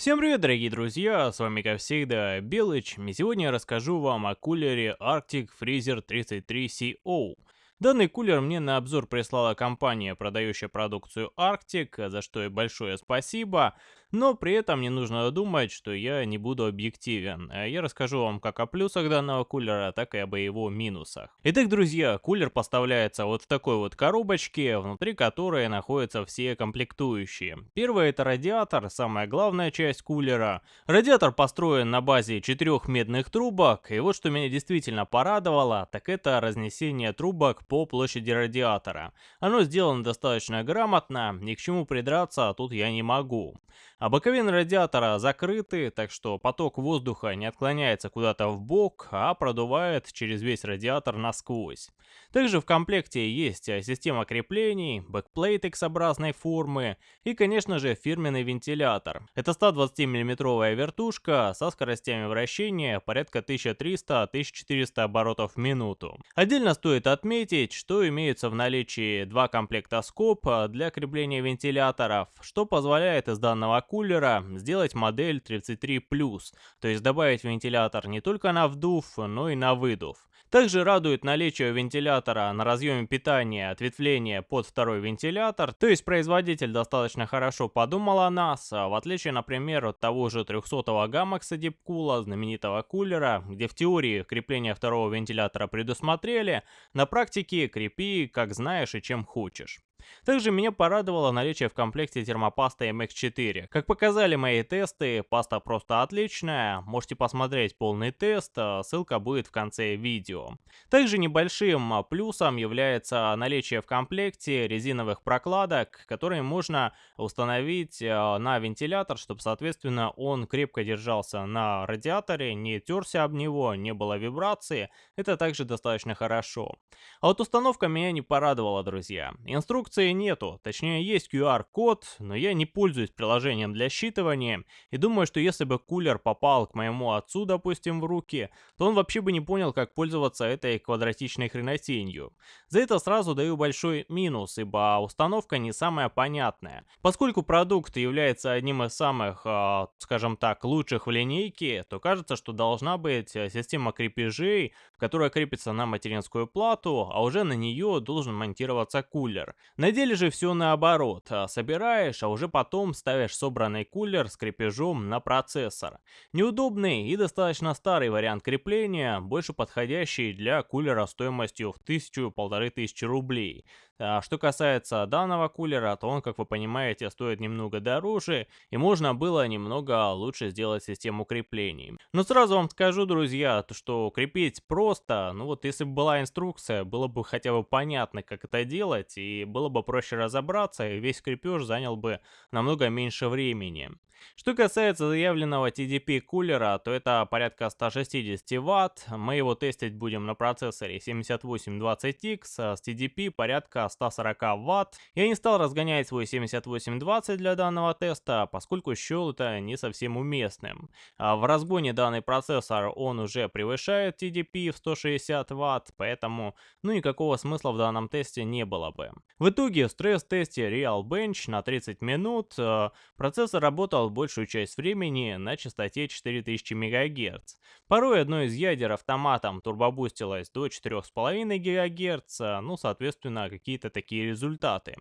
Всем привет, дорогие друзья, с вами как всегда Белыч, и сегодня я расскажу вам о кулере Arctic Freezer 33CO. Данный кулер мне на обзор прислала компания, продающая продукцию Arctic, за что и большое спасибо. Но при этом не нужно думать, что я не буду объективен. Э, я расскажу вам как о плюсах данного кулера, так и об его минусах. Итак, друзья, кулер поставляется вот в такой вот коробочке, внутри которой находятся все комплектующие. Первое это радиатор, самая главная часть кулера. Радиатор построен на базе четырех медных трубок, и вот что меня действительно порадовало, так это разнесение трубок по площади радиатора. Оно сделано достаточно грамотно, ни к чему придраться тут я не могу. А боковины радиатора закрыты, так что поток воздуха не отклоняется куда-то в бок, а продувает через весь радиатор насквозь. Также в комплекте есть э, система креплений, backplate X-образной формы и, конечно же, фирменный вентилятор. Это 120 миллиметровая вертушка со скоростями вращения порядка 1300-1400 оборотов в минуту. Отдельно стоит отметить, что имеются в наличии два комплекта скоб для крепления вентиляторов, что позволяет из данного кулера сделать модель 33+, то есть добавить вентилятор не только на вдув, но и на выдув. Также радует наличие вентилятора на разъеме питания ответвления под второй вентилятор, то есть производитель достаточно хорошо подумал о нас, а в отличие, например, от того же 300-го Gamax Deepcool, знаменитого кулера, где в теории крепление второго вентилятора предусмотрели, на практике крепи как знаешь и чем хочешь. Также меня порадовало наличие в комплекте термопасты MX4. Как показали мои тесты, паста просто отличная, можете посмотреть полный тест, а ссылка будет в конце видео. Также небольшим плюсом является наличие в комплекте резиновых прокладок, которые можно установить а, на вентилятор, чтобы соответственно он крепко держался на радиаторе, не терся об него, не было вибрации, это также достаточно хорошо. А вот установка меня не порадовала, друзья. Инструкция Инструкции нету, точнее есть QR-код, но я не пользуюсь приложением для считывания, и думаю, что если бы кулер попал к моему отцу, допустим, в руки, то он вообще бы не понял, как пользоваться этой квадратичной хренотенью. За это сразу даю большой минус, ибо установка не самая понятная. Поскольку продукт является одним из самых, э, скажем так, лучших в линейке, то кажется, что должна быть э, система крепежей, которая крепится на материнскую плату, а уже на нее должен монтироваться кулер. На деле же все наоборот. А собираешь, а уже потом ставишь собранный кулер с крепежом на процессор. Неудобный и достаточно старый вариант крепления, больше подходящий для кулера стоимостью в тысячу-полторы тысячи рублей. А что касается данного кулера, то он, как вы понимаете, стоит немного дороже, и можно было немного лучше сделать систему креплений. Но сразу вам скажу, друзья, то что крепить просто, ну вот если бы была инструкция, было бы хотя бы понятно, как это делать, и было бы проще разобраться, и весь крепеж занял бы намного меньше времени. Что касается заявленного TDP кулера, то это порядка 160 Вт. Мы его тестить будем на процессоре 7820X с TDP порядка 140 Вт. Я не стал разгонять свой 7820 для данного теста, поскольку счел это не совсем уместным. А в разгоне данный процессор он уже превышает TDP в 160 Вт, поэтому ну никакого смысла в данном тесте не было бы. В итоге в стресс-тесте Real Bench на 30 минут э, процессор работал большую часть времени на частоте 4000 МГц. Порой одно из ядер автоматом турбобустилось до 4,5 ГГц, ну соответственно какие-то такие результаты.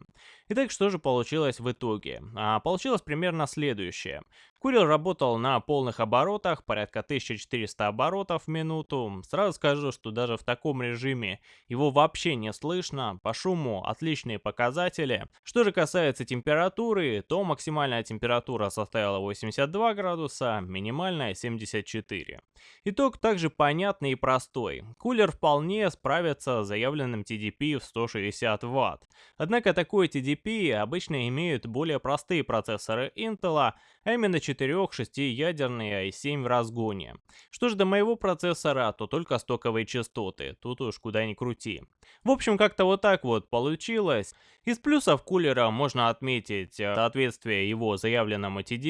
Итак, что же получилось в итоге? А, получилось примерно следующее. Курил работал на полных оборотах, порядка 1400 оборотов в минуту. Сразу скажу, что даже в таком режиме его вообще не слышно, по шуму отличные показатели. Что же касается температуры, то максимальная температура составила 82 градуса, минимальная 74. Итог также понятный и простой. Кулер вполне справится с заявленным TDP в 160 Вт. Однако такой TDP обычно имеют более простые процессоры Intel, а именно 4-6 ядерные i7 в разгоне. Что же до моего процессора, то только стоковые частоты, тут уж куда ни крути. В общем, как-то вот так вот получилось. Из плюсов кулера можно отметить э, соответствие его заявленному TDP,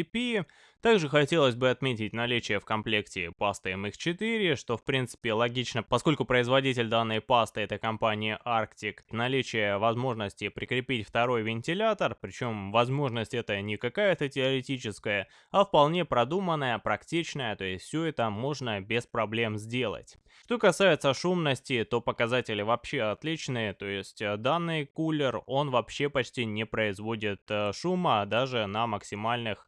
Также хотелось бы отметить наличие в комплекте пасты MX4, что в принципе логично, поскольку производитель данной пасты это компания Arctic. Наличие возможности прикрепить второй вентилятор, причем возможность это не какая-то теоретическая, а вполне продуманная, практичная, то есть все это можно без проблем сделать. Что касается шумности, то показатели вообще отличные, то есть э, данный кулер, он вообще почти не производит э, шума даже на максимальных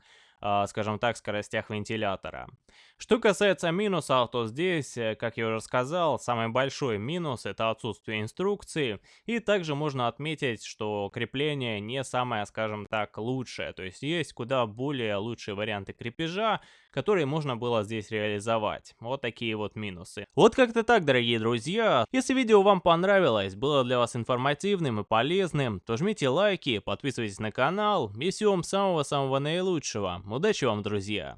скажем так, скоростях вентилятора. Что касается минусов, то здесь, э, как я уже сказал, самый большой минус это отсутствие инструкции. И также можно отметить, что крепление не самое, скажем так, лучшее. То есть есть куда более лучшие варианты крепежа, которые можно было здесь реализовать. Вот такие вот минусы. Вот как-то так, дорогие друзья. Если видео вам понравилось, было для вас информативным и полезным, то жмите лайки, подписывайтесь на канал и всего вам самого-самого наилучшего. Удачи вам, друзья!